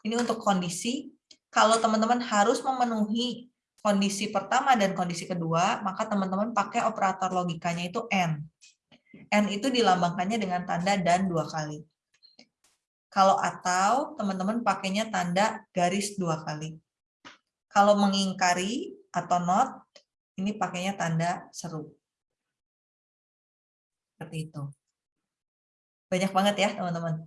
Ini untuk kondisi. Kalau teman-teman harus memenuhi kondisi pertama dan kondisi kedua, maka teman-teman pakai operator logikanya itu N. N itu dilambangkannya dengan tanda dan dua kali. Kalau atau, teman-teman pakainya tanda garis dua kali. Kalau mengingkari atau not, ini pakainya tanda seru. Seperti itu. Banyak banget ya, teman-teman.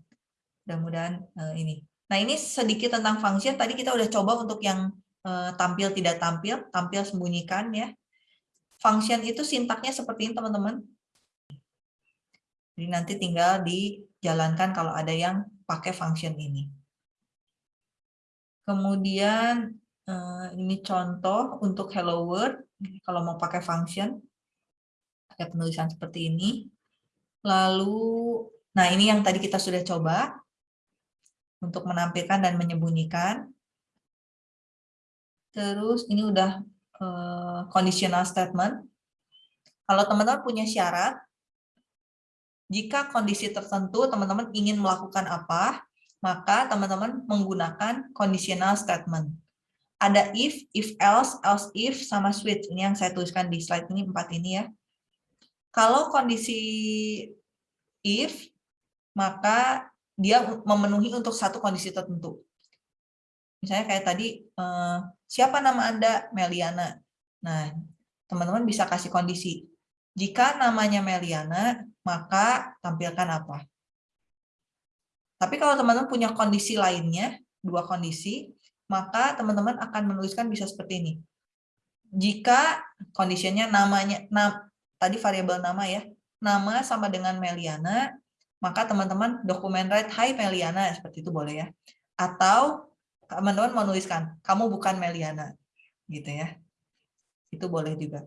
Mudah-mudahan uh, ini. Nah, ini sedikit tentang function. Tadi kita udah coba untuk yang uh, tampil tidak tampil, tampil sembunyikan ya. Function itu sintaknya seperti ini, teman-teman. Jadi nanti tinggal dijalankan kalau ada yang pakai function ini. Kemudian eh, ini contoh untuk hello world kalau mau pakai function pakai penulisan seperti ini. Lalu nah ini yang tadi kita sudah coba untuk menampilkan dan menyembunyikan. Terus ini udah uh, conditional statement. Kalau teman-teman punya syarat, jika kondisi tertentu teman-teman ingin melakukan apa, maka teman-teman menggunakan conditional statement. Ada if, if else, else if, sama switch. Ini yang saya tuliskan di slide ini, empat ini ya. Kalau kondisi if, maka dia memenuhi untuk satu kondisi tertentu. Misalnya kayak tadi, eh, siapa nama Anda? Meliana. Nah, teman-teman bisa kasih kondisi. Jika namanya Meliana, maka tampilkan apa. Tapi kalau teman-teman punya kondisi lainnya, dua kondisi, maka teman-teman akan menuliskan bisa seperti ini. Jika kondisinya namanya, na, tadi variabel nama ya, nama sama dengan Meliana, maka teman-teman dokumen write Hai Meliana, seperti itu boleh ya. Atau teman-teman menuliskan, kamu bukan Meliana, gitu ya. Itu boleh juga.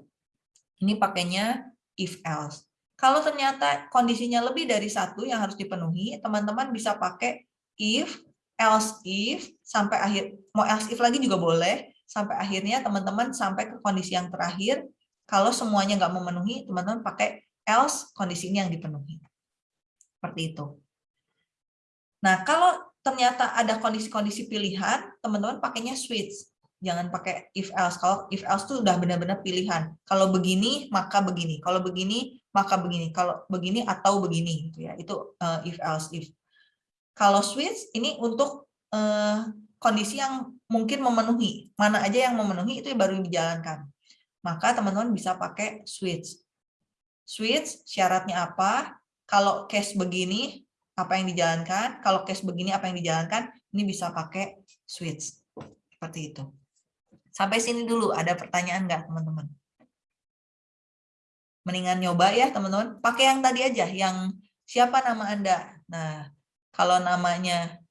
Ini pakainya if else. Kalau ternyata kondisinya lebih dari satu yang harus dipenuhi, teman-teman bisa pakai if, else if, sampai akhir, mau else if lagi juga boleh, sampai akhirnya teman-teman sampai ke kondisi yang terakhir, kalau semuanya nggak memenuhi, teman-teman pakai else kondisi ini yang dipenuhi. Seperti itu. Nah, kalau ternyata ada kondisi-kondisi pilihan, teman-teman pakainya switch. Jangan pakai if else. Kalau if else itu udah benar-benar pilihan. Kalau begini, maka begini. Kalau begini, maka begini. Kalau begini atau begini gitu ya. Itu uh, if else if. Kalau switch ini untuk uh, kondisi yang mungkin memenuhi. Mana aja yang memenuhi itu baru dijalankan. Maka teman-teman bisa pakai switch. Switch syaratnya apa? Kalau case begini, apa yang dijalankan? Kalau case begini, apa yang dijalankan? Ini bisa pakai switch. Seperti itu. Sampai sini dulu, ada pertanyaan nggak teman-teman? Mendingan nyoba ya teman-teman. Pakai yang tadi aja, yang siapa nama Anda. Nah, kalau namanya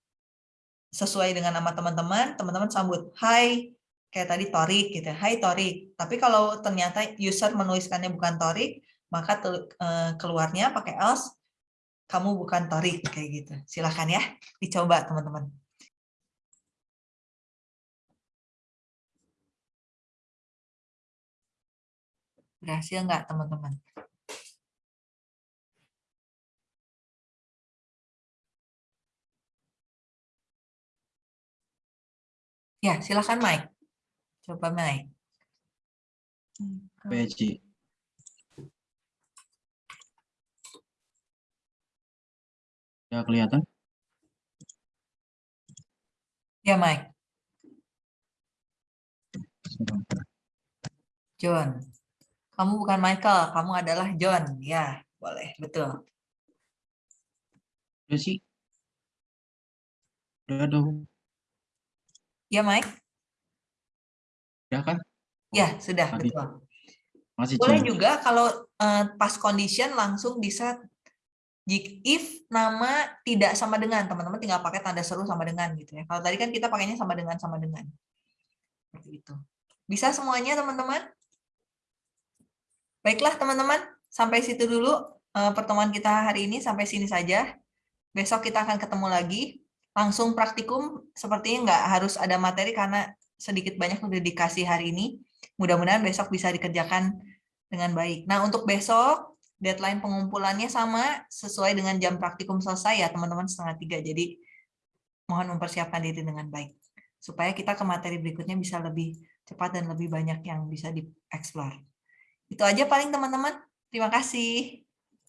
sesuai dengan nama teman-teman, teman-teman sambut, hai, kayak tadi Torik gitu, hai Torik. Tapi kalau ternyata user menuliskannya bukan Torik, maka eh, keluarnya pakai else, kamu bukan Torik, kayak gitu. Silahkan ya, dicoba teman-teman. Berhasil nggak teman-teman? Ya, silakan Mike. Coba Mike. Peci. Ya kelihatan? Ya Mike. John. Kamu bukan Michael, kamu adalah John. Ya, boleh, betul. Udah sih. Udah dong. Ya Mike? Ya kan? Ya, sudah, Masih. betul. Masih Boleh juga kalau eh, pas condition langsung bisa if nama tidak sama dengan, teman-teman tinggal pakai tanda seru sama dengan gitu ya. Kalau tadi kan kita pakainya sama dengan sama dengan. Seperti itu. Bisa semuanya teman-teman? Baiklah teman-teman, sampai situ dulu eh, pertemuan kita hari ini sampai sini saja. Besok kita akan ketemu lagi. Langsung praktikum sepertinya nggak harus ada materi karena sedikit banyak udah dikasih hari ini. Mudah-mudahan besok bisa dikerjakan dengan baik. Nah, untuk besok deadline pengumpulannya sama sesuai dengan jam praktikum selesai ya teman-teman setengah tiga. Jadi mohon mempersiapkan diri dengan baik supaya kita ke materi berikutnya bisa lebih cepat dan lebih banyak yang bisa dieksplor. Itu aja paling teman-teman. Terima kasih.